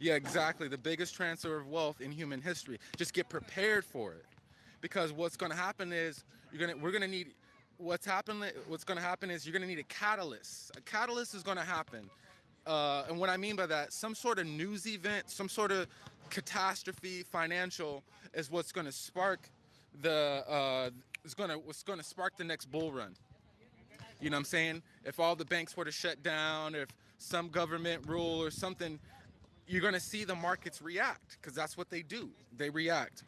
Yeah, exactly. The biggest transfer of wealth in human history. Just get prepared for it, because what's going to happen is you're gonna we're gonna need what's happening. What's going to happen is you're going to need a catalyst. A catalyst is going to happen, uh, and what I mean by that, some sort of news event, some sort of catastrophe, financial, is what's going to spark the uh, is going to what's going to spark the next bull run. You know what I'm saying? If all the banks were to shut down, if some government rule or something, you're going to see the markets react because that's what they do. They react.